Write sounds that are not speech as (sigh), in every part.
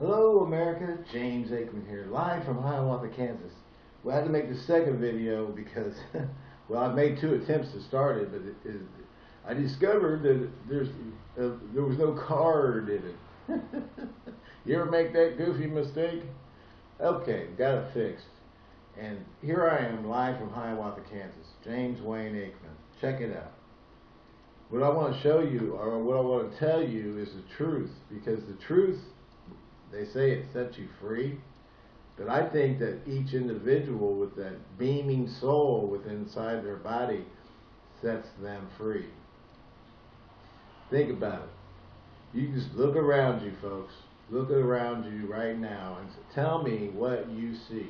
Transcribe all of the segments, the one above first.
Hello America, James Aikman here, live from Hiawatha, Kansas. I had to make the second video because, (laughs) well, I've made two attempts to start it, but it, it, I discovered that there's uh, there was no card in it. (laughs) you ever make that goofy mistake? Okay, got it fixed. And here I am, live from Hiawatha, Kansas. James Wayne Aikman. Check it out. What I want to show you, or what I want to tell you, is the truth, because the truth they say it sets you free. But I think that each individual with that beaming soul within inside their body sets them free. Think about it. You just look around you, folks. Look around you right now and tell me what you see.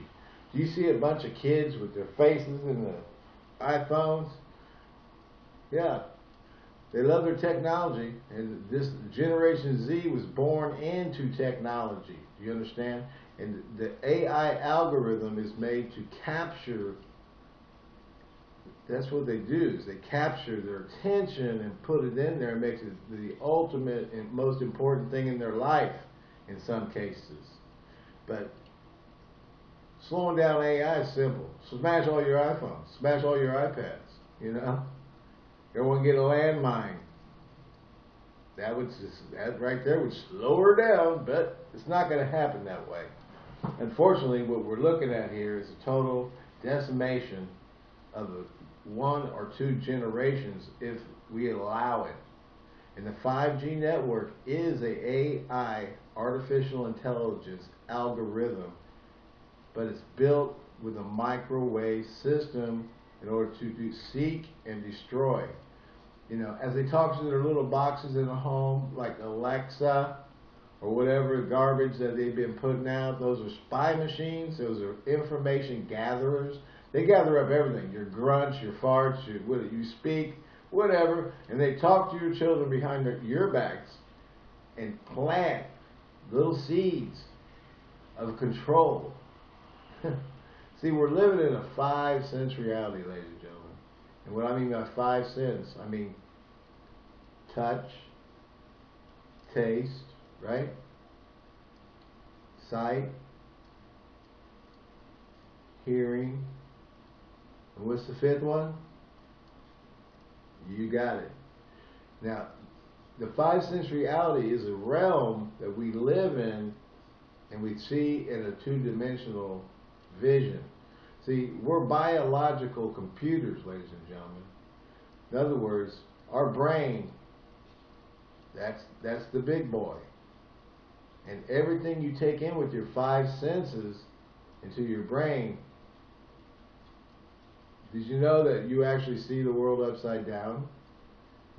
Do you see a bunch of kids with their faces in the iPhones? Yeah, they love their technology, and this Generation Z was born into technology. Do you understand? And the AI algorithm is made to capture. That's what they do. Is they capture their attention and put it in there and makes it the ultimate and most important thing in their life. In some cases, but slowing down AI is simple. Smash all your iPhones. Smash all your iPads. You know. Everyone get a landmine. That would just, that right there would slow her down, but it's not going to happen that way. Unfortunately, what we're looking at here is a total decimation of one or two generations if we allow it. And the 5G network is a AI, artificial intelligence algorithm, but it's built with a microwave system in order to seek and destroy. You know, as they talk to their little boxes in the home, like Alexa or whatever garbage that they've been putting out, those are spy machines. Those are information gatherers. They gather up everything, your grunts, your farts, your, what you speak, whatever, and they talk to your children behind their, your backs and plant little seeds of control. (laughs) See, we're living in a five sense reality, ladies and gentlemen. And what I mean by five sense, I mean touch, taste, right? Sight, hearing, and what's the fifth one? You got it. Now, the five sense reality is a realm that we live in and we see in a two-dimensional vision. See, we're biological computers, ladies and gentlemen. In other words, our brain, that's, that's the big boy. And everything you take in with your five senses into your brain, did you know that you actually see the world upside down?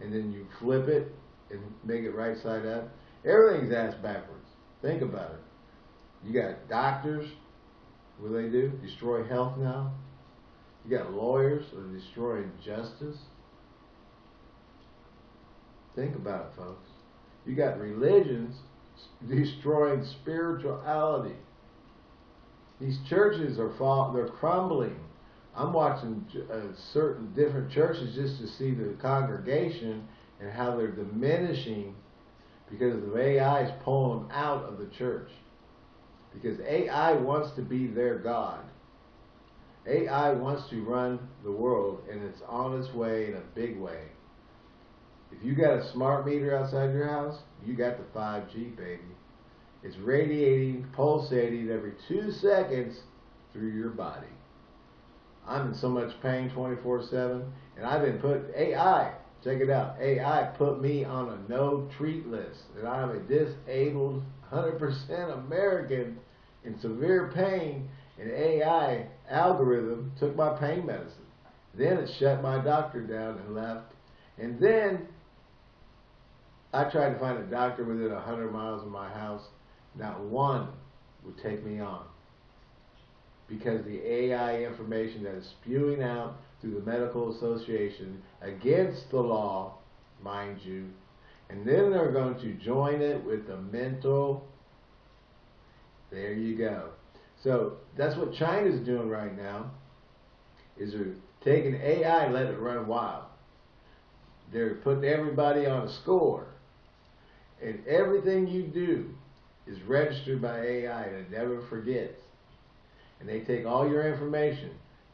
And then you flip it and make it right side up? Everything's ass backwards. Think about it. You got doctors, what do they do? Destroy health now? You got lawyers that are destroying justice. Think about it, folks. You got religions (laughs) destroying spirituality. These churches are fall, they're crumbling. I'm watching uh, certain different churches just to see the congregation and how they're diminishing because the AI is pulling them out of the church. Because AI wants to be their God. AI wants to run the world, and it's on its way in a big way. If you got a smart meter outside your house, you got the 5G, baby. It's radiating, pulsating every two seconds through your body. I'm in so much pain 24-7, and I've been put, AI, check it out, AI put me on a no treat list, and I'm a disabled 100% American in severe pain, and AI algorithm took my pain medicine. Then it shut my doctor down and left. And then I tried to find a doctor within 100 miles of my house. Not one would take me on. Because the AI information that is spewing out through the medical association against the law, mind you, and then they're going to join it with the mental there you go. So that's what China's doing right now, is they're taking AI let it run wild. They're putting everybody on a score. And everything you do is registered by AI and it never forgets. And they take all your information,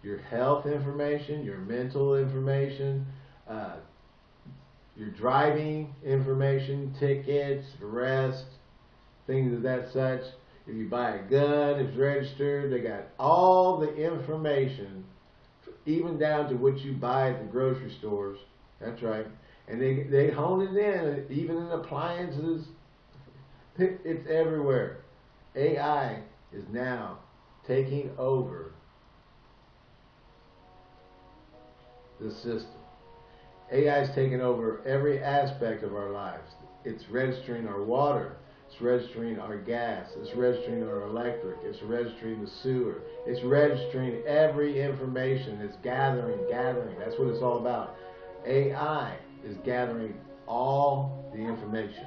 your health information, your mental information, uh, your driving information, tickets, arrests, things of that such. If you buy a gun, it's registered. They got all the information, even down to what you buy at the grocery stores. That's right. And they, they hone it in, even in appliances. It's everywhere. AI is now taking over the system. AI is taking over every aspect of our lives. It's registering our water. It's registering our gas. It's registering our electric. It's registering the sewer. It's registering every information. It's gathering, gathering. That's what it's all about. AI is gathering all the information.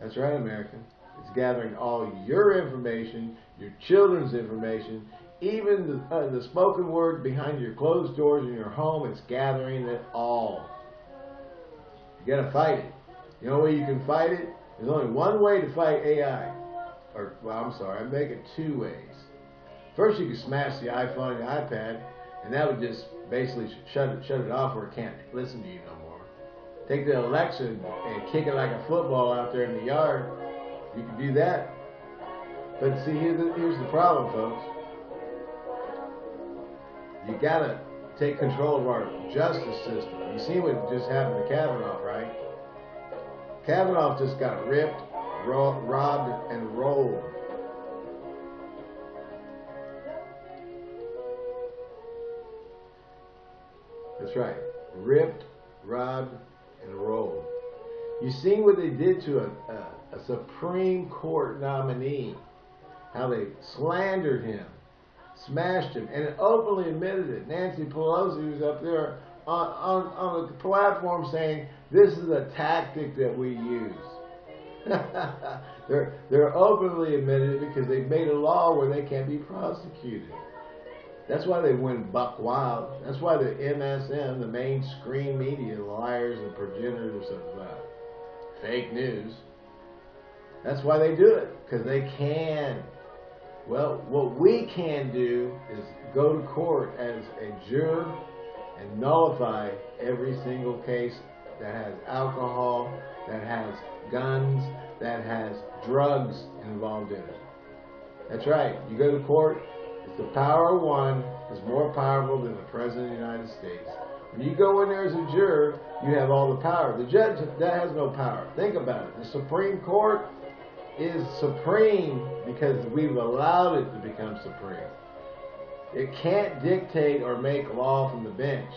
That's right, American. It's gathering all your information, your children's information, even the, uh, the spoken word behind your closed doors in your home, it's gathering it all. You gotta fight it. You know way you can fight it? There's only one way to fight AI. Or, well, I'm sorry, I make it two ways. First, you can smash the iPhone and the iPad, and that would just basically shut it, shut it off where it can't listen to you no more. Take the Alexa and kick it like a football out there in the yard. You can do that. But see, the, here's the problem, folks. You gotta take control of our justice system. You see what just happened to Kavanaugh, right? Kavanaugh just got ripped, ro robbed, and rolled. That's right. Ripped, robbed, and rolled. You see what they did to a, a, a Supreme Court nominee? How they slandered him smashed him, and it openly admitted it. Nancy Pelosi was up there on, on, on the platform saying, this is a tactic that we use. (laughs) they're, they're openly admitted it because they've made a law where they can't be prosecuted. That's why they went buck wild. That's why the MSM, the mainstream media, liars and progenitors of uh, fake news, that's why they do it, because they can. Well, what we can do is go to court as a juror and nullify every single case that has alcohol, that has guns, that has drugs involved in it. That's right. You go to court, the power of one is more powerful than the President of the United States. When you go in there as a juror, you have all the power. The judge, that has no power. Think about it. The Supreme Court is supreme because we've allowed it to become supreme. It can't dictate or make law from the bench.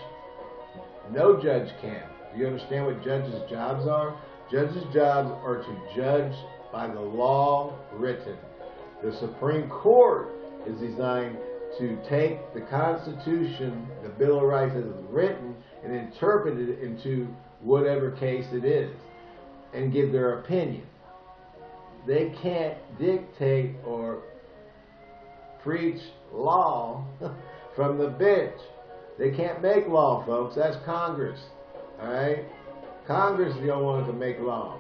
No judge can. Do you understand what judges' jobs are? Judges' jobs are to judge by the law written. The Supreme Court is designed to take the Constitution, the Bill of Rights as written, and interpret it into whatever case it is, and give their opinion. They can't dictate or preach law (laughs) from the bench. They can't make law, folks. That's Congress. All right? Congress is the only one to make law.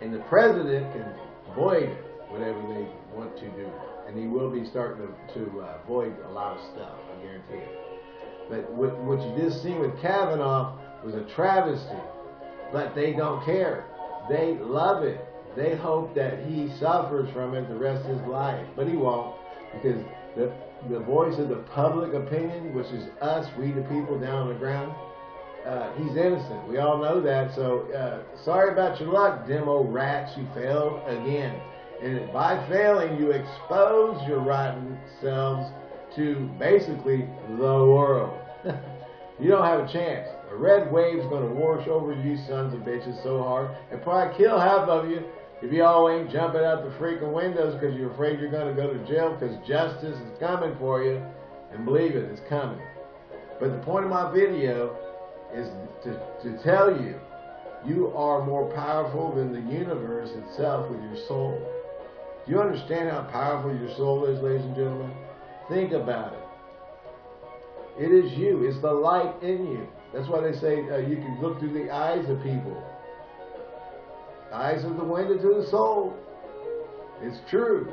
And the president can void whatever they want to do. And he will be starting to, to uh, void a lot of stuff, I guarantee it. But what, what you just seen with Kavanaugh was a travesty. But they don't care. They love it. They hope that he suffers from it the rest of his life. But he won't because the, the voice of the public opinion, which is us, we the people down on the ground, uh, he's innocent. We all know that. So uh, sorry about your luck, demo rats. You failed again. And by failing, you expose your rotten selves to basically the world. (laughs) you don't have a chance. A red wave's going to wash over you sons of bitches so hard and probably kill half of you if y'all ain't jumping out the freaking windows because you're afraid you're going to go to jail because justice is coming for you. And believe it, it's coming. But the point of my video is to, to tell you, you are more powerful than the universe itself with your soul. Do you understand how powerful your soul is, ladies and gentlemen? Think about it. It is you. It's the light in you. That's why they say uh, you can look through the eyes of people. eyes of the window to the soul. It's true.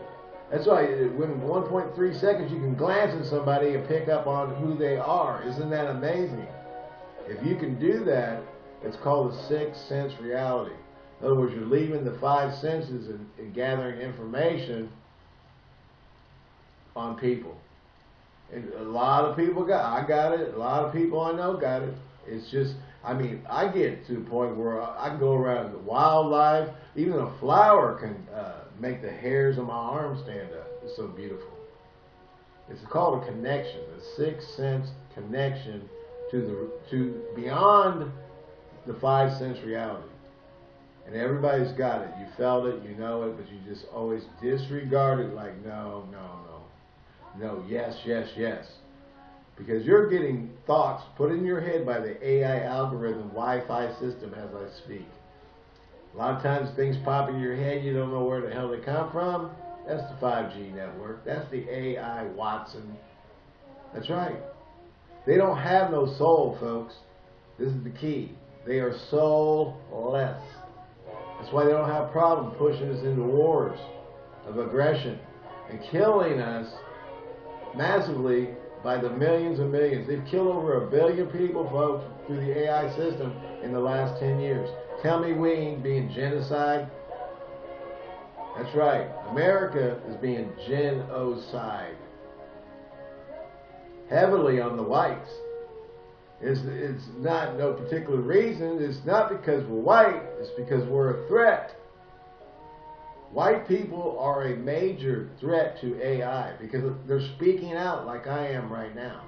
That's why when 1.3 seconds you can glance at somebody and pick up on who they are. Isn't that amazing? If you can do that, it's called a sixth sense reality. In other words, you're leaving the five senses and, and gathering information on people. And a lot of people got, I got it. A lot of people I know got it. It's just, I mean, I get to the point where I can go around the wildlife. Even a flower can uh, make the hairs on my arm stand up. It's so beautiful. It's called a connection, a sixth sense connection to the to beyond the five sense reality. And everybody's got it. You felt it, you know it, but you just always disregard it like no, no, no. No, yes, yes, yes. Because you're getting thoughts put in your head by the AI algorithm Wi-Fi system as I speak. A lot of times things pop in your head, you don't know where the hell they come from. That's the 5G network. That's the AI Watson. That's right. They don't have no soul, folks. This is the key. They are soulless. That's why they don't have a problem pushing us into wars of aggression and killing us massively by the millions and millions. They've killed over a billion people, folks, through the AI system in the last 10 years. Tell me we ain't being genocide. That's right. America is being genocide. Heavily on the whites. It's, it's not no particular reason. It's not because we're white. It's because we're a threat. White people are a major threat to AI because they're speaking out like I am right now.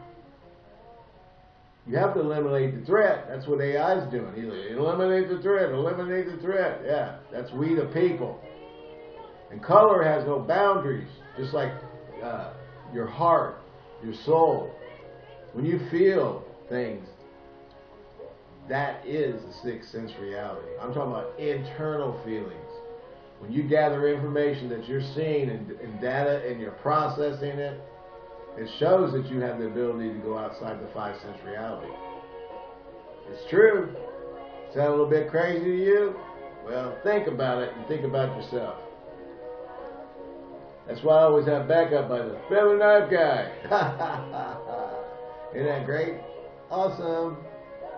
You have to eliminate the threat. That's what AI is doing. Like, eliminate the threat, eliminate the threat. Yeah, that's we the people. And color has no boundaries, just like uh, your heart, your soul. When you feel things, that is the sixth sense reality. I'm talking about internal feelings. When you gather information that you're seeing and, and data and you're processing it, it shows that you have the ability to go outside the five sense reality. It's true. Sound a little bit crazy to you? Well, think about it and think about yourself. That's why I always have backup by the feather knife guy. (laughs) Isn't that great? Awesome.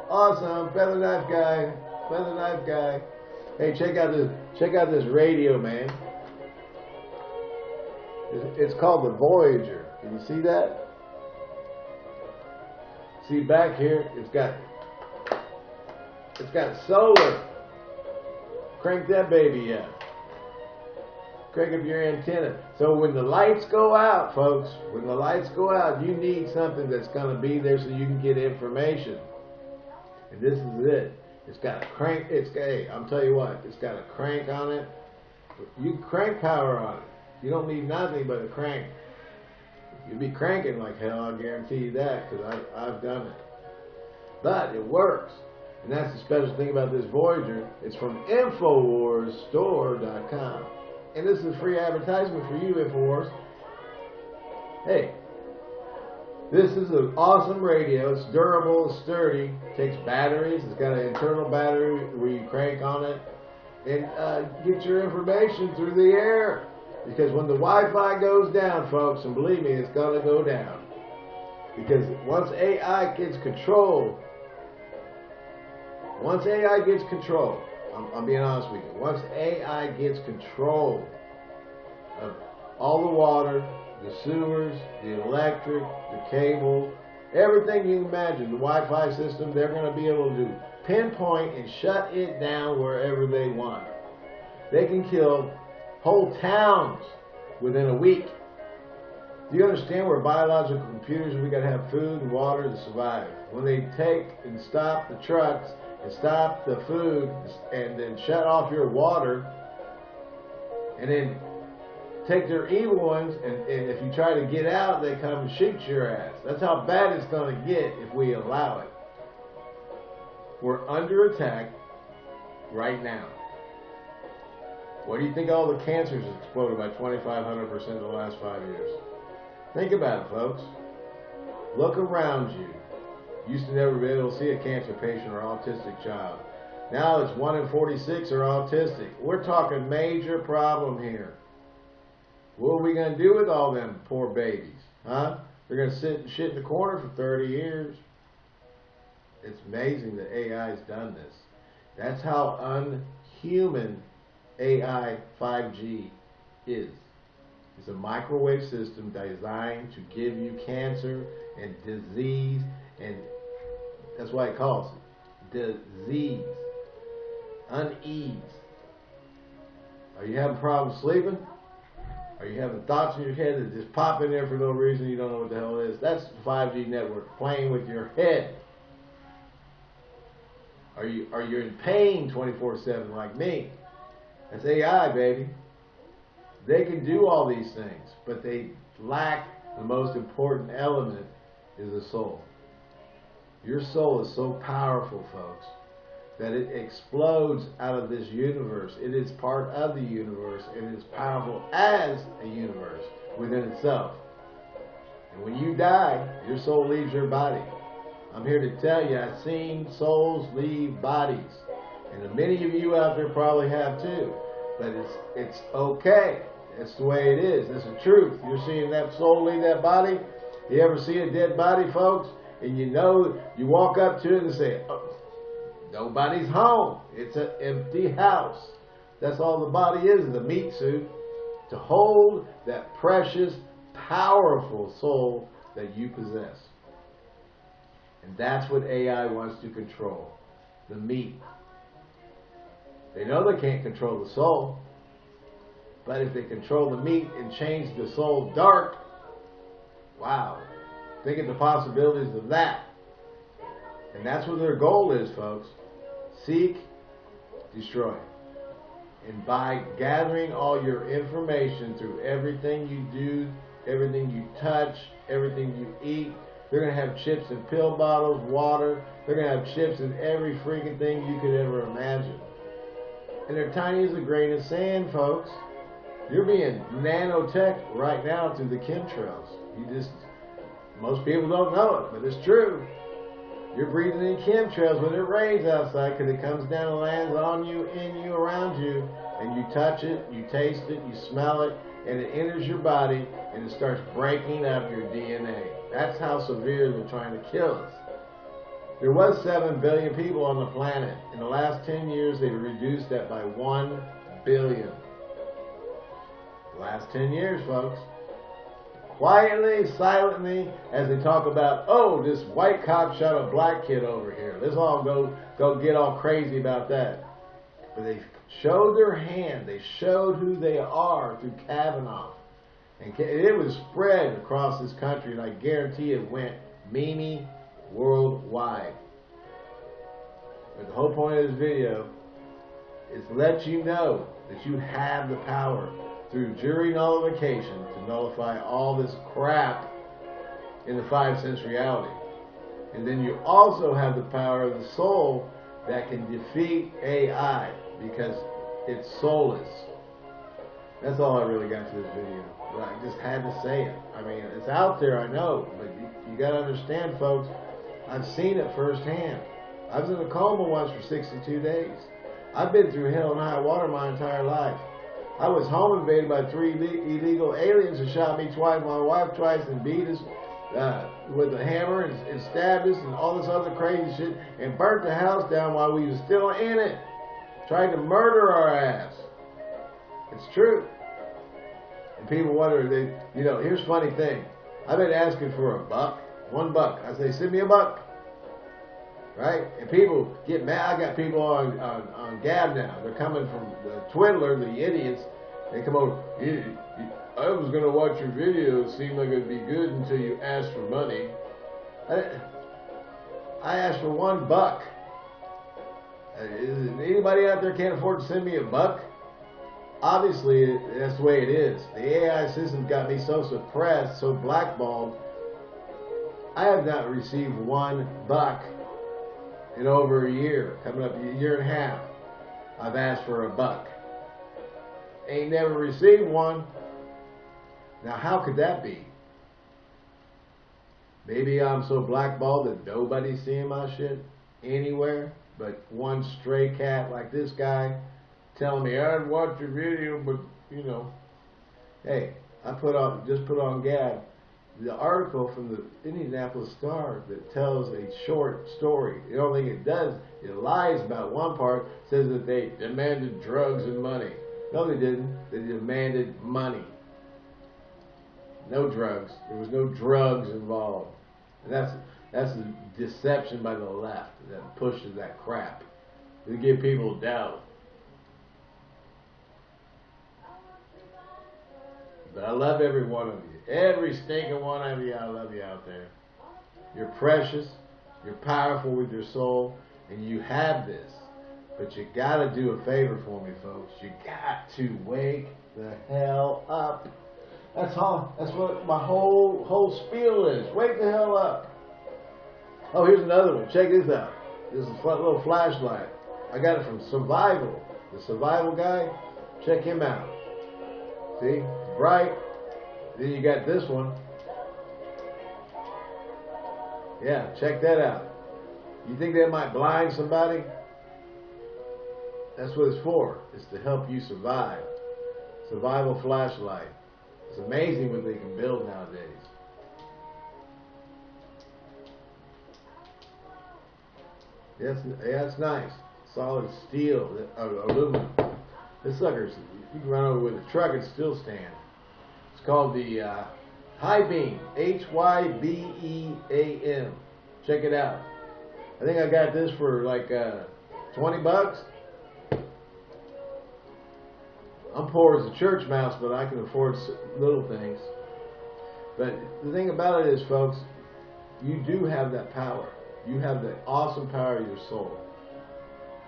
Awesome. Feather knife guy. Feather knife guy. Hey, check out this check out this radio, man. It's called the Voyager. Can you see that? See back here, it's got it's got solar. Crank that baby up. Crank up your antenna. So when the lights go out, folks, when the lights go out, you need something that's going to be there so you can get information. And this is it. It's got a crank. It's got. Hey, I'm tell you what. It's got a crank on it. You crank power on it. You don't need nothing but a crank. You'd be cranking like hell. I guarantee you that because I've, I've done it. But it works. And that's the special thing about this Voyager. It's from InfoWarsStore.com. And this is a free advertisement for you, InfoWars. Hey, this is an awesome radio. It's durable, sturdy, takes batteries. It's got an internal battery where you crank on it and uh, get your information through the air. Because when the Wi-Fi goes down, folks, and believe me, it's going to go down. Because once AI gets control, once AI gets control, I'm, I'm being honest with you, once AI gets control of all the water, the sewers, the electric, the cable, everything you imagine, the Wi-Fi system, they're going to be able to pinpoint and shut it down wherever they want. They can kill whole towns within a week. Do you understand we're biological computers we got to have food and water to survive? When they take and stop the trucks and stop the food and then shut off your water and then take their evil ones, and, and if you try to get out, they come and shoot your ass. That's how bad it's going to get if we allow it. We're under attack right now. What do you think all the cancers exploded by 2,500% in the last five years? Think about it, folks. Look around you. Used to never be able to see a cancer patient or autistic child. Now it's 1 in 46 are autistic. We're talking major problem here. What are we going to do with all them poor babies? Huh? They're going to sit and shit in the corner for 30 years. It's amazing that AI has done this. That's how unhuman AI 5G is. It's a microwave system designed to give you cancer and disease, and that's why it calls it disease, unease. Are you having problems sleeping? Are you having thoughts in your head that just pop in there for no reason? You don't know what the hell it is. That's 5G network playing with your head. Are you are you in pain 24/7 like me? That's AI, baby. They can do all these things, but they lack the most important element is the soul. Your soul is so powerful, folks, that it explodes out of this universe. It is part of the universe and is powerful as a universe within itself. And when you die, your soul leaves your body. I'm here to tell you, I've seen souls leave bodies. And many of you out there probably have too. But it's it's okay. It's the way it is. It's the truth. You're seeing that soul leave that body. You ever see a dead body, folks? And you know, you walk up to it and say, oh, nobody's home. It's an empty house. That's all the body is, the meat suit. To hold that precious, powerful soul that you possess. And that's what AI wants to control. The meat. They know they can't control the soul. But if they control the meat and change the soul dark, wow. Think of the possibilities of that. And that's what their goal is, folks. Seek, destroy. And by gathering all your information through everything you do, everything you touch, everything you eat, they're going to have chips in pill bottles, water. They're going to have chips in every freaking thing you could ever imagine. And they're tiny as a grain of sand, folks. You're being nanotech right now through the chemtrails. You just, most people don't know it, but it's true. You're breathing in chemtrails when it rains outside because it comes down and lands on you, in you, around you, and you touch it, you taste it, you smell it, and it enters your body and it starts breaking up your DNA. That's how severe they're trying to kill us. There was 7 billion people on the planet. In the last 10 years, they've reduced that by 1 billion. Last 10 years, folks. Quietly, silently, as they talk about, oh, this white cop shot a black kid over here. Let's all go, go get all crazy about that. But they showed their hand. They showed who they are through Kavanaugh. And it was spread across this country, and I guarantee it went Mimi worldwide. But the whole point of this video is to let you know that you have the power through jury nullification to nullify all this crap in the five sense reality. And then you also have the power of the soul that can defeat AI because it's soulless. That's all I really got to this video. But I just had to say it. I mean, it's out there, I know, but you, you got to understand, folks. I've seen it firsthand. I was in a coma once for 62 days. I've been through hell and high water my entire life. I was home invaded by three illegal aliens who shot me twice, my wife twice, and beat us uh, with a hammer and, and stabbed us and all this other crazy shit and burnt the house down while we were still in it. Tried to murder our ass. It's true. And people wonder, they, you know, here's funny thing. I've been asking for a buck, one buck. I say, send me a buck. Right? And people get mad. I got people on, on, on Gab now. They're coming from the Twiddler, the idiots. They come over, I was going to watch your video. It seemed like it'd be good until you asked for money. I, I asked for one buck. Uh, is anybody out there can't afford to send me a buck? Obviously, that's the way it is. The AI system got me so suppressed, so blackballed. I have not received one buck in over a year, coming up a year and a half. I've asked for a buck. Ain't never received one. Now, how could that be? Maybe I'm so blackballed that nobody's seeing my shit anywhere. But one stray cat like this guy telling me I'd watch your video, but you know, hey, I put on just put on Gab the article from the Indianapolis Star that tells a short story. The only thing it does, it lies about one part, says that they demanded drugs and money. No, they didn't. They demanded money. No drugs. There was no drugs involved. And that's that's deception by the left that pushes that crap. They give people doubt. But I love every one of you. Every stinking one of you, I love you out there. You're precious. You're powerful with your soul. And you have this. But you gotta do a favor for me, folks. You got to wake the hell up. That's all. That's what my whole whole spiel is. Wake the hell up. Oh, here's another one. Check this out. This is a little flashlight. I got it from Survival. The Survival guy. Check him out. See? Bright. Then you got this one. Yeah, check that out. You think that might blind somebody? That's what it's for. It's to help you survive. Survival flashlight. It's amazing what they can build nowadays. Yes, yeah, it's nice. Solid steel, uh, aluminum. This sucker's, you can run over with a truck and still stand. It's called the uh, beam. H-Y-B-E-A-M. Check it out. I think I got this for like uh, 20 bucks. I'm poor as a church mouse, but I can afford little things. But the thing about it is, folks, you do have that power. You have the awesome power of your soul.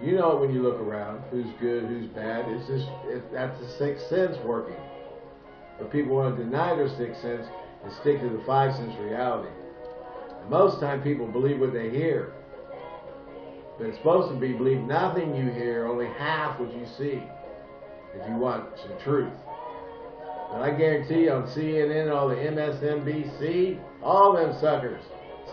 You know when you look around, who's good, who's bad. It's just, it, that's the sixth sense working. But people want to deny their sixth sense and stick to the five sense reality. And most time people believe what they hear. But it's supposed to be believe nothing you hear, only half what you see if you want some truth. But I guarantee you on CNN, all the MSNBC, all them suckers,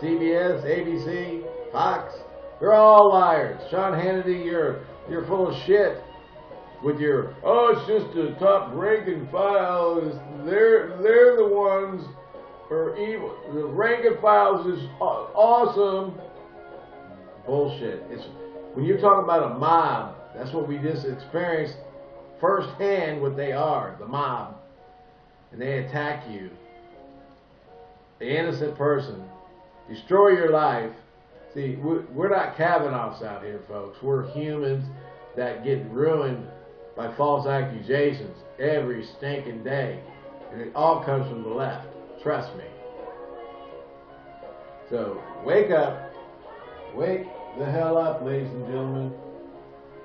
CBS, ABC, Fox, they're all liars. Sean Hannity, you're you're full of shit with your oh it's just the top rank and files. They're they're the ones are evil. The rank and files is awesome. Bullshit. It's when you're talking about a mob. That's what we just experienced firsthand what they are, the mob, and they attack you, the innocent person, destroy your life. See, we're not Kavanaughs out here, folks. We're humans that get ruined by false accusations every stinking day. And it all comes from the left. Trust me. So, wake up. Wake the hell up, ladies and gentlemen.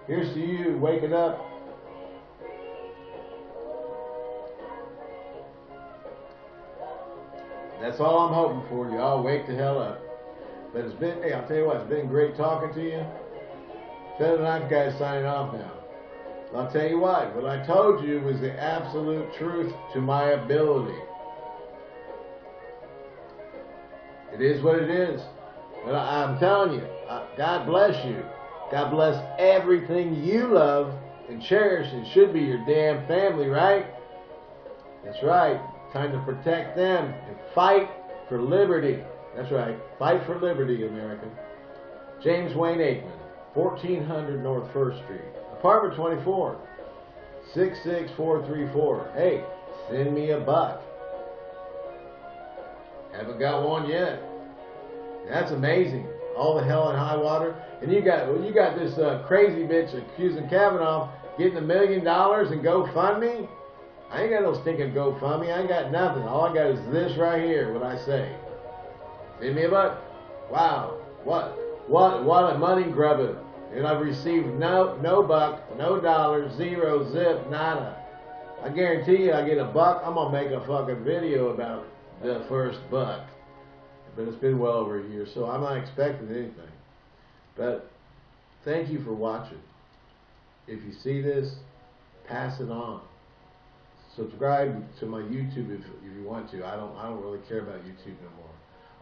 Here's to you waking up That's all I'm hoping for. Y'all wake the hell up. But it's been, hey, I'll tell you what, it's been great talking to you. Feather Knife Guy signing off now. I'll tell you what, what I told you was the absolute truth to my ability. It is what it is. But I, am telling you, God bless you. God bless everything you love and cherish. and should be your damn family, right? That's right. Time to protect them and fight for liberty. That's right. Fight for liberty, America. James Wayne Aikman, 1400 North 1st Street. Apartment 24, 66434. Hey, send me a buck. Haven't got one yet. That's amazing. All the hell and high water. And you got you got this uh, crazy bitch accusing Kavanaugh getting a million dollars and GoFundMe. I ain't got no stinking GoFundMe. I ain't got nothing. All I got is this right here, what I say. Send me a buck. Wow. What? What? What a money grubber. And I've received no no buck, no dollar, zero, zip, nada. I guarantee you I get a buck, I'm to make a fucking video about the first buck. But it's been well over a year, so I'm not expecting anything. But thank you for watching. If you see this, pass it on subscribe to my YouTube if, if you want to. I don't I don't really care about YouTube no more.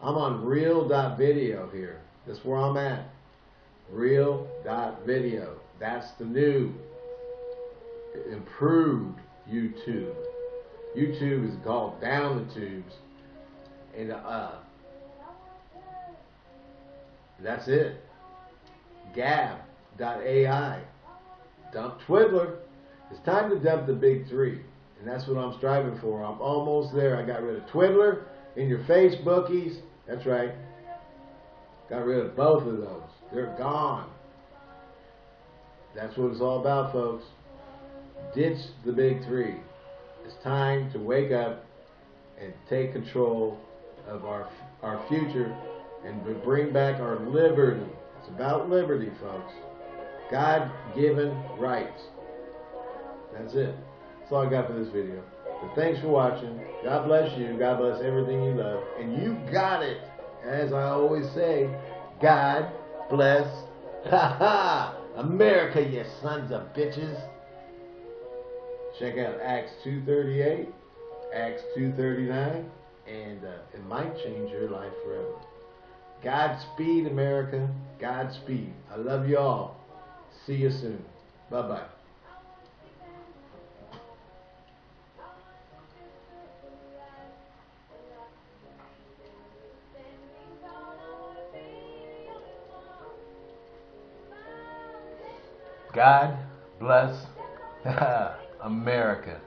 I'm on real.video here. That's where I'm at. Real.video. That's the new improved YouTube. YouTube is called down the tubes. And uh that's it. Gab.ai. Dump Twiddler. It's time to dump the big three. And that's what I'm striving for. I'm almost there. I got rid of Twiddler and your Facebookies. That's right. Got rid of both of those. They're gone. That's what it's all about, folks. Ditch the big three. It's time to wake up and take control of our our future and bring back our liberty. It's about liberty, folks. God-given rights. That's it. That's all I got for this video. But thanks for watching. God bless you. God bless everything you love. And you got it. As I always say, God bless (laughs) America, you sons of bitches. Check out Acts 2.38, Acts 2.39, and uh, it might change your life forever. Godspeed, America. Godspeed. I love you all. See you soon. Bye-bye. God bless (laughs) America.